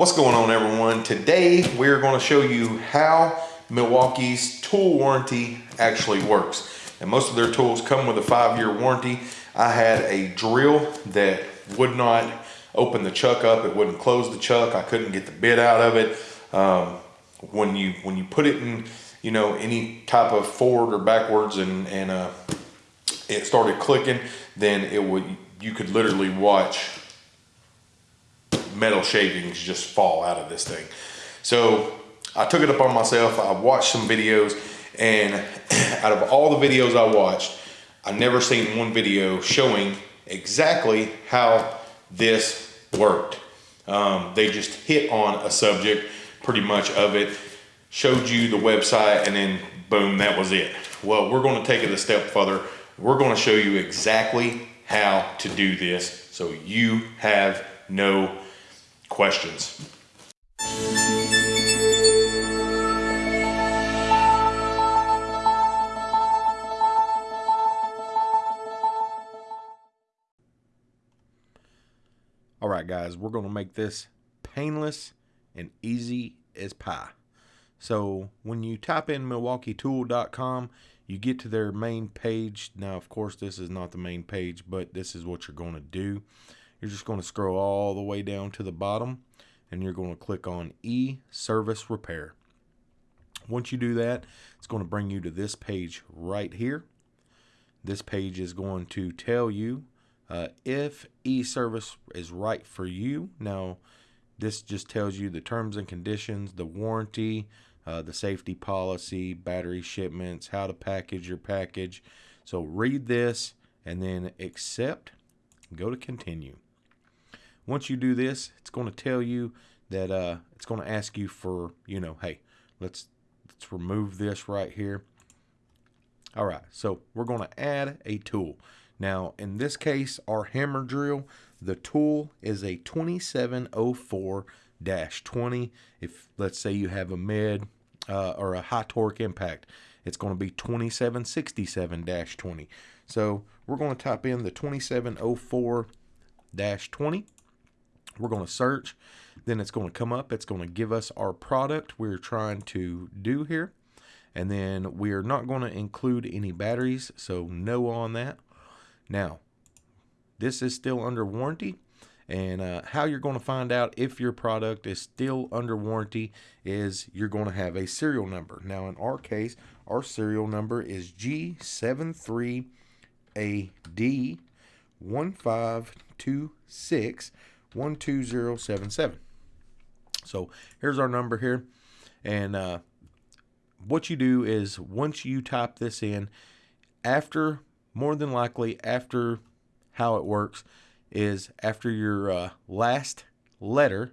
What's going on everyone? Today we're going to show you how Milwaukee's tool warranty actually works. And most of their tools come with a five-year warranty. I had a drill that would not open the chuck up. It wouldn't close the chuck. I couldn't get the bit out of it. Um, when you when you put it in, you know, any type of forward or backwards and, and uh, it started clicking, then it would you could literally watch metal shavings just fall out of this thing. So I took it upon myself. I watched some videos and out of all the videos I watched, I never seen one video showing exactly how this worked. Um, they just hit on a subject pretty much of it, showed you the website and then boom, that was it. Well, we're gonna take it a step further. We're gonna show you exactly how to do this so you have no questions. All right, guys, we're going to make this painless and easy as pie. So when you type in milwaukeetool.com, you get to their main page. Now, of course, this is not the main page, but this is what you're going to do. You're just going to scroll all the way down to the bottom and you're going to click on e-service repair. Once you do that, it's going to bring you to this page right here. This page is going to tell you uh, if e-service is right for you. Now, this just tells you the terms and conditions, the warranty, uh, the safety policy, battery shipments, how to package your package. So read this and then accept, go to continue. Once you do this, it's going to tell you that uh, it's going to ask you for, you know, hey, let's let's remove this right here. All right, so we're going to add a tool. Now, in this case, our hammer drill, the tool is a 2704-20. If, let's say you have a mid uh, or a high torque impact, it's going to be 2767-20. So we're going to type in the 2704-20 we're going to search, then it's going to come up. It's going to give us our product we're trying to do here. And then we are not going to include any batteries, so no on that. Now, this is still under warranty. And uh, how you're going to find out if your product is still under warranty is you're going to have a serial number. Now, in our case, our serial number is G73AD1526 12077. So here's our number here. And uh, what you do is once you type this in, after, more than likely, after how it works is after your uh, last letter,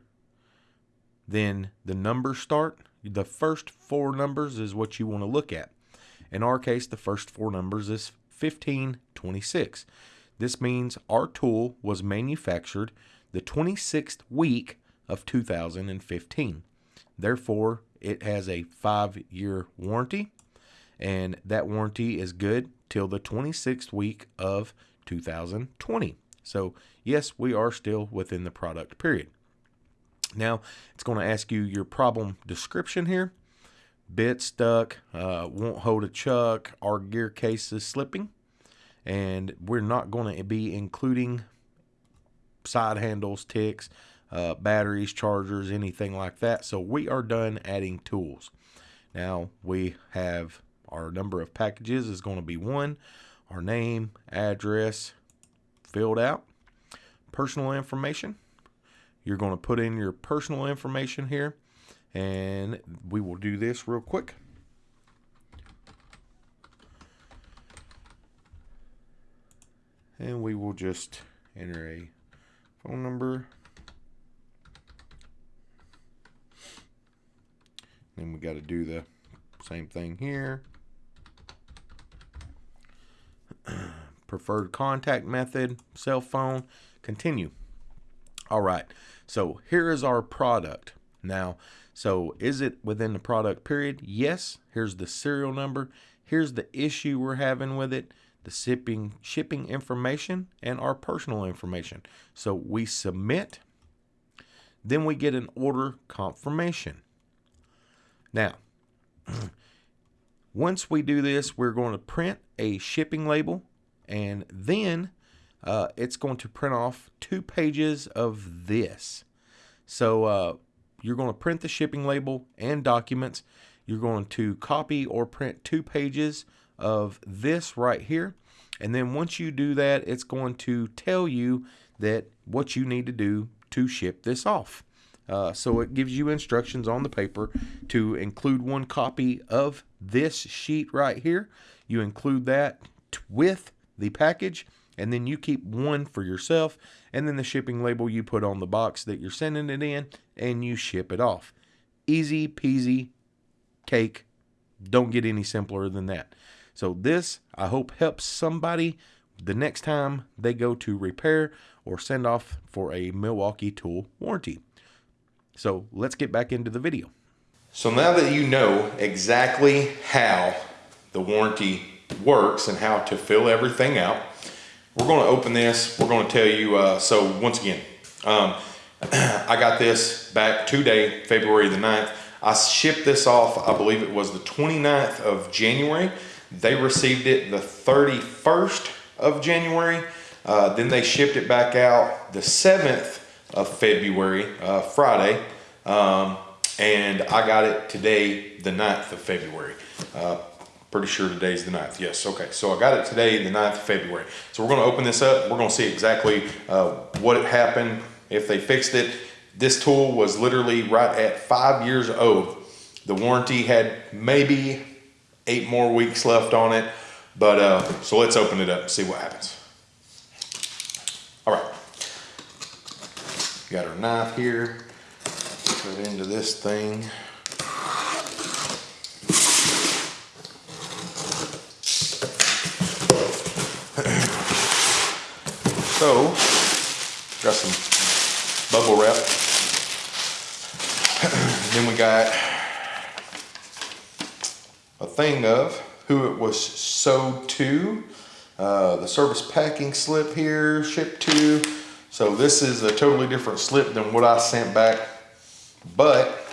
then the numbers start. The first four numbers is what you want to look at. In our case, the first four numbers is 1526. This means our tool was manufactured the 26th week of 2015. Therefore, it has a five year warranty, and that warranty is good till the 26th week of 2020. So, yes, we are still within the product period. Now, it's going to ask you your problem description here. Bit stuck, uh, won't hold a chuck, our gear case is slipping, and we're not going to be including side handles, ticks, uh, batteries, chargers, anything like that. So we are done adding tools. Now we have our number of packages is going to be one, our name, address filled out, personal information. You're going to put in your personal information here and we will do this real quick. And we will just enter a phone number. Then we got to do the same thing here. Preferred contact method, cell phone, continue. All right, so here is our product. Now, so is it within the product period? Yes. Here's the serial number. Here's the issue we're having with it the shipping, shipping information, and our personal information. So we submit. then we get an order confirmation. Now, once we do this, we're going to print a shipping label and then uh, it's going to print off two pages of this. So uh, you're going to print the shipping label and documents. You're going to copy or print two pages of this right here. And then once you do that, it's going to tell you that what you need to do to ship this off. Uh, so it gives you instructions on the paper to include one copy of this sheet right here. You include that with the package and then you keep one for yourself and then the shipping label you put on the box that you're sending it in and you ship it off. Easy peasy cake. Don't get any simpler than that. So this I hope helps somebody the next time they go to repair or send off for a Milwaukee tool warranty. So let's get back into the video. So now that you know exactly how the warranty works and how to fill everything out, we're going to open this. We're going to tell you, uh, so once again, um, I got this back today, February the 9th. I shipped this off, I believe it was the 29th of January. They received it the 31st of January. Uh, then they shipped it back out the 7th of February, uh, Friday. Um, and I got it today, the 9th of February. Uh, Pretty sure today's the 9th. Yes, okay. So I got it today, the 9th of February. So we're going to open this up. We're going to see exactly uh, what happened, if they fixed it. This tool was literally right at five years old. The warranty had maybe eight more weeks left on it. But uh, so let's open it up and see what happens. All right. Got our knife here. Put it into this thing. So, got some bubble wrap. Then we got a thing of who it was sold to, uh, the service packing slip here, shipped to. So this is a totally different slip than what I sent back, but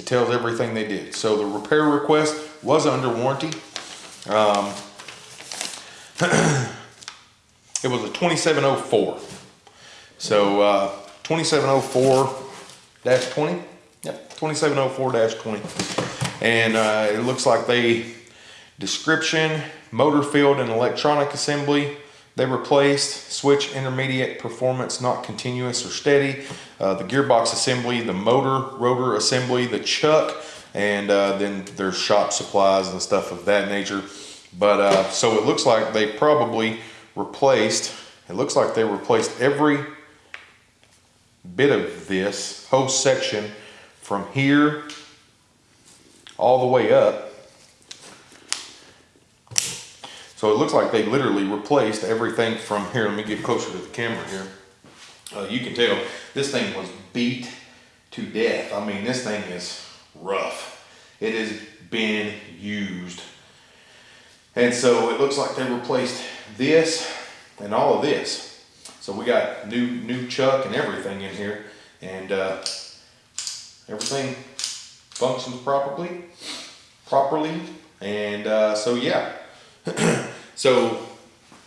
it tells everything they did. So the repair request was under warranty. Um, It was a 2704. So uh, 2704-20. Yep, 2704-20. And uh, it looks like they, description, motor field and electronic assembly, they replaced switch intermediate performance not continuous or steady, uh, the gearbox assembly, the motor rotor assembly, the chuck, and uh, then there's shop supplies and stuff of that nature. But uh, so it looks like they probably replaced, it looks like they replaced every bit of this whole section from here all the way up. So it looks like they literally replaced everything from here. Let me get closer to the camera here. Uh, you can tell this thing was beat to death. I mean, this thing is rough. It has been used. And so it looks like they replaced this and all of this. So we got new new chuck and everything in here, and uh, everything functions properly, properly, and uh, so yeah. so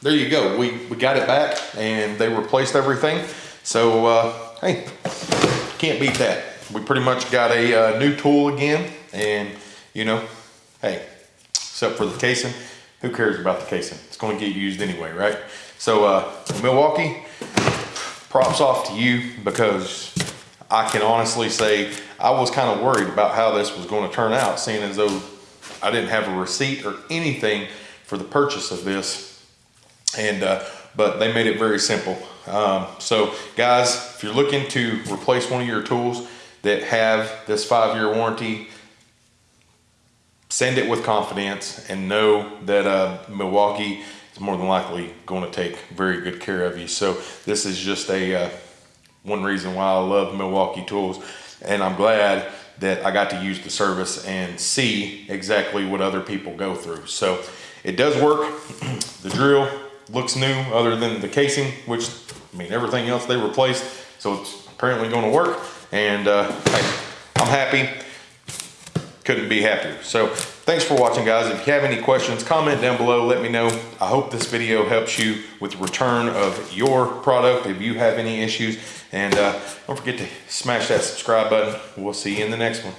there you go. We we got it back, and they replaced everything. So uh, hey, can't beat that. We pretty much got a uh, new tool again, and you know, hey, except for the casing who cares about the casing? It's going to get used anyway, right? So uh, Milwaukee, props off to you because I can honestly say I was kind of worried about how this was going to turn out, seeing as though I didn't have a receipt or anything for the purchase of this. And uh, but they made it very simple. Um, so guys, if you're looking to replace one of your tools that have this five-year warranty, send it with confidence and know that uh, Milwaukee is more than likely going to take very good care of you. So this is just a uh, one reason why I love Milwaukee tools and I'm glad that I got to use the service and see exactly what other people go through. So it does work. the drill looks new other than the casing, which I mean everything else they replaced. So it's apparently going to work. and uh, hey, I'm happy. Couldn't be happier. So thanks for watching guys. If you have any questions, comment down below, let me know. I hope this video helps you with the return of your product if you have any issues. And uh, don't forget to smash that subscribe button. We'll see you in the next one.